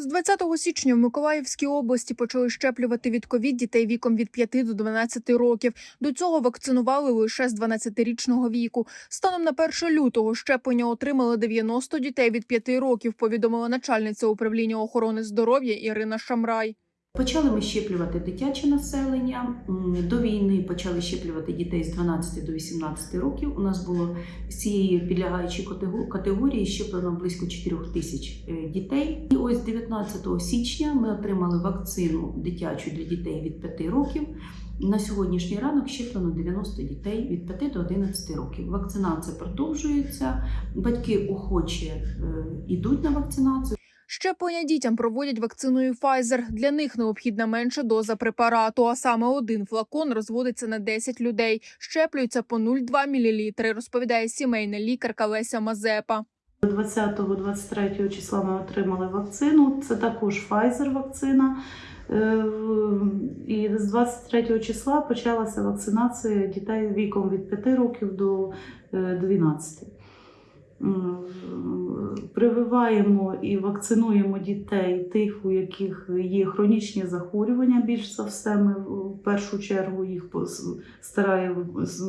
З 20 січня в Миколаївській області почали щеплювати від ковід дітей віком від 5 до 12 років. До цього вакцинували лише з 12-річного віку. Станом на 1 лютого щеплення отримали 90 дітей від 5 років. Повідомила начальниця управління охорони здоров'я Ірина Шамрай. Почали ми щеплювати дитяче населення. До війни почали щеплювати дітей з 12 до 18 років. У нас було з цієї підлягаючої категорії щеплено близько 4 тисяч е, дітей. І ось 19 січня ми отримали вакцину дитячу для дітей від 5 років. На сьогоднішній ранок щеплено 90 дітей від 5 до 11 років. Вакцинація продовжується. Батьки охоче е, йдуть на вакцинацію. Щеплення дітям проводять вакциною Pfizer. Для них необхідна менша доза препарату, а саме один флакон розводиться на 10 людей. Щеплюються по 0,2 мл, розповідає сімейна лікарка Леся Мазепа. 20-23 числа ми отримали вакцину. Це також Pfizer вакцина. Е, І з 23 числа почалася вакцинація дітей віком від 5 років до е, 12. Прививаємо і вакцинуємо дітей тих, у яких є хронічні захворювання. Більш за все, ми в першу чергу їх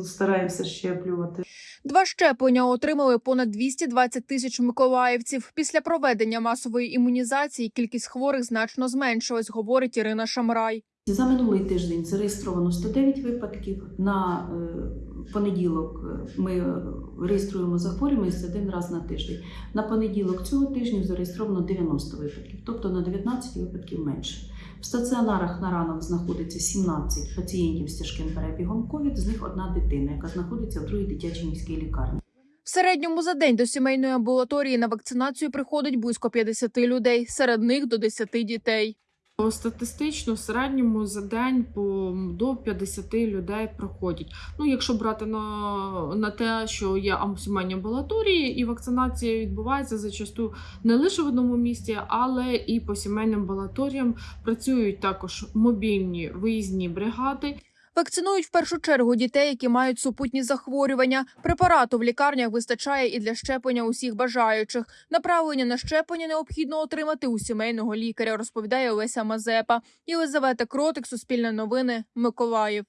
стараємося щеплювати. Два щеплення отримали понад 220 тисяч миколаївців. Після проведення масової імунізації кількість хворих значно зменшилась, говорить Ірина Шамрай. За минулий тиждень зареєстровано 109 випадків. На е, понеділок е, ми реєструємо захворюваність один раз на тиждень. На понеділок цього тижня зареєстровано 90 випадків, тобто на 19 випадків менше. В стаціонарах на ранок знаходиться 17 пацієнтів з тяжким перебігом ковід, з них одна дитина, яка знаходиться в другій дитячій міській лікарні. В середньому за день до сімейної амбулаторії на вакцинацію приходить близько 50 людей, серед них до 10 дітей. Статистично в середньому за день по до 50 людей проходять. Ну, якщо брати на, на те, що є ам- сімейні амбулаторії, і вакцинація відбувається зачасту не лише в одному місті, але і по сімейним амбулаторіям працюють також мобільні виїзні бригади. Вакцинують в першу чергу дітей, які мають супутні захворювання. Препарату в лікарнях вистачає і для щеплення усіх бажаючих. Направлення на щеплення необхідно отримати у сімейного лікаря, розповідає Олеся Мазепа. Єлизавета Кротик, Суспільне новини, Миколаїв.